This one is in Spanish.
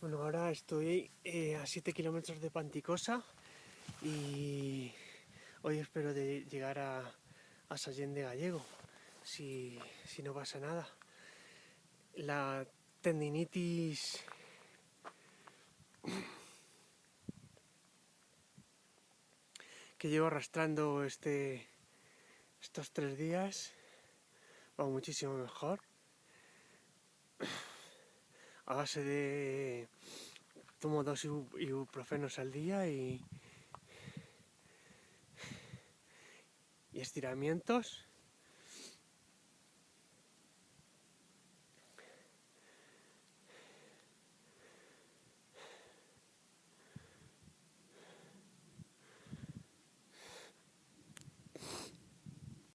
Bueno, ahora estoy eh, a 7 kilómetros de Panticosa y hoy espero llegar a, a Sallén de Gallego, si, si no pasa nada. La tendinitis que llevo arrastrando este, estos tres días va muchísimo mejor a base de tomo dos ibuprofenos al día y, y estiramientos